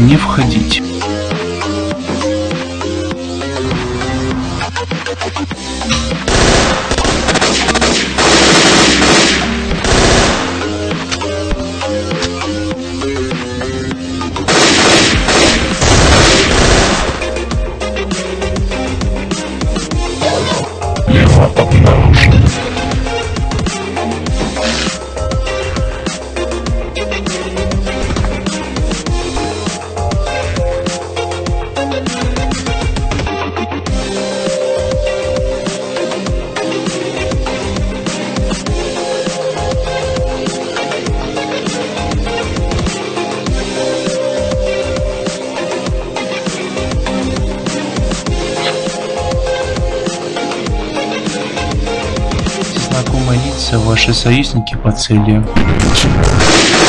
не входить. Лево обнаружен. Лица, ваши союзники по цели. Начинаю.